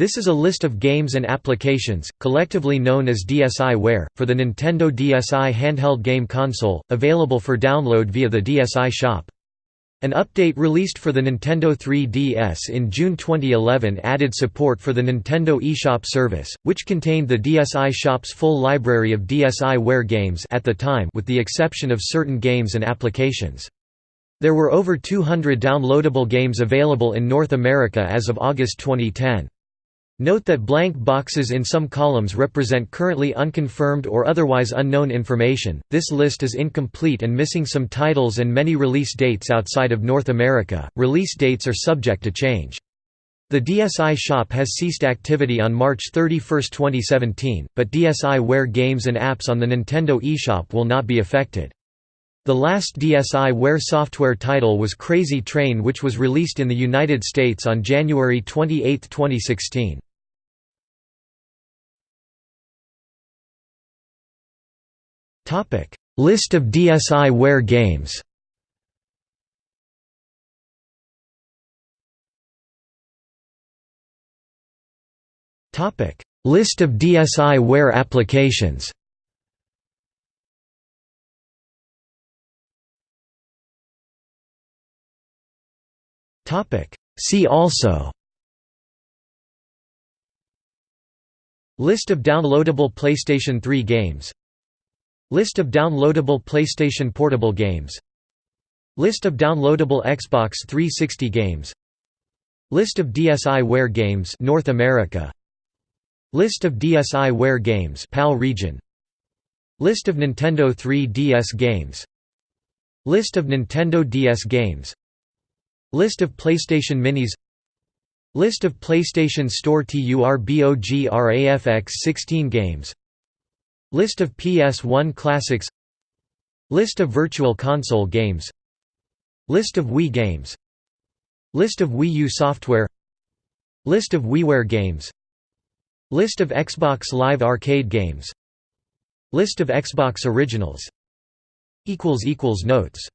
This is a list of games and applications, collectively known as DSiWare, for the Nintendo DSi handheld game console, available for download via the DSi shop. An update released for the Nintendo 3DS in June 2011 added support for the Nintendo eShop service, which contained the DSi shop's full library of DSiWare games at the time with the exception of certain games and applications. There were over 200 downloadable games available in North America as of August 2010. Note that blank boxes in some columns represent currently unconfirmed or otherwise unknown information. This list is incomplete and missing some titles and many release dates outside of North America. Release dates are subject to change. The DSi shop has ceased activity on March 31, 2017, but DSiWare games and apps on the Nintendo eShop will not be affected. The last DSiWare software title was Crazy Train which was released in the United States on January 28, 2016. List of DSiWare games List of DSiWare applications See also List of downloadable PlayStation 3 games List of downloadable PlayStation Portable games. List of downloadable Xbox 360 games. List of DSiWare games North America. List of DSiWare games PAL region. List of Nintendo 3DS games. List of Nintendo DS games. List of PlayStation Minis. List of PlayStation Store TURBOGRAFX 16 games List of PS1 classics. List of Virtual Console games. List of Wii games. List of Wii U software. List of WiiWare games. List of Xbox Live Arcade games. List of Xbox Originals. Notes